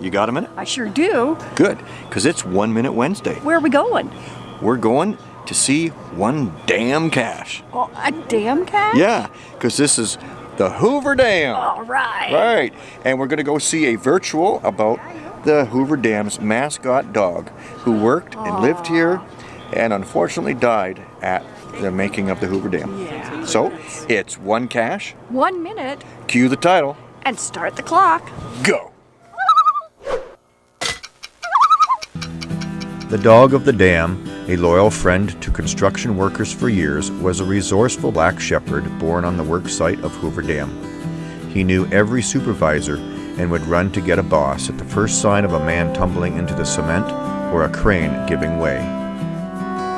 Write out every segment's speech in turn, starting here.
You got a minute? I sure do. Good, because it's One Minute Wednesday. Where are we going? We're going to see one damn cache. Oh, a damn cat? Yeah, because this is the Hoover Dam. All right. Right, and we're going to go see a virtual about the Hoover Dam's mascot dog who worked and lived here and unfortunately died at the making of the Hoover Dam. Yeah. So it's one cache, One minute cue the title, and start the clock. go. The dog of the dam, a loyal friend to construction workers for years, was a resourceful black shepherd born on the work site of Hoover Dam. He knew every supervisor and would run to get a boss at the first sign of a man tumbling into the cement or a crane giving way.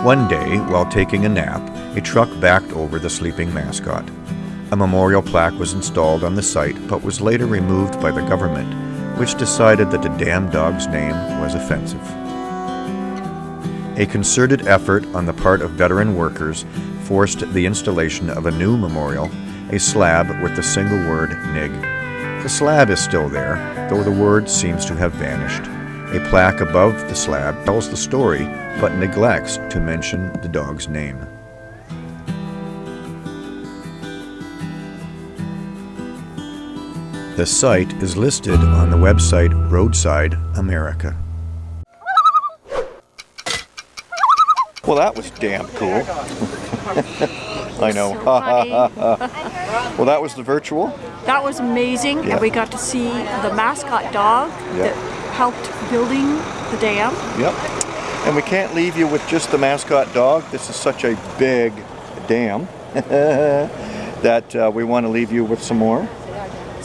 One day, while taking a nap, a truck backed over the sleeping mascot. A memorial plaque was installed on the site but was later removed by the government, which decided that the damn dog's name was offensive. A concerted effort on the part of veteran workers forced the installation of a new memorial, a slab with the single word NIG. The slab is still there, though the word seems to have vanished. A plaque above the slab tells the story, but neglects to mention the dog's name. The site is listed on the website Roadside America. Well, that was damn cool. I know. So well, that was the virtual. that was amazing, Yeah. and we got to see the mascot dog Yeah. that helped building the dam. Yep. And we can't leave you with just the mascot dog. This is such a big dam that uh, we want to leave you with some more.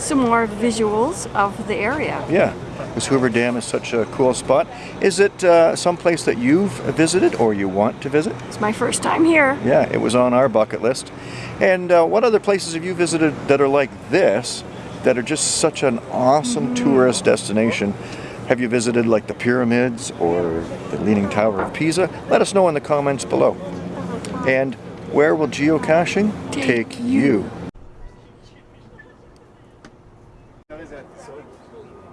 Some more visuals of the area. Yeah. This Hoover Dam is such a cool spot. Is it uh, someplace that you've visited or you want to visit? It's my first time here. Yeah, it was on our bucket list. And uh, what other places have you visited that are like this, that are just such an awesome tourist destination? Have you visited like the pyramids or the Leaning Tower of Pisa? Let us know in the comments below. And where will geocaching Take you? presente.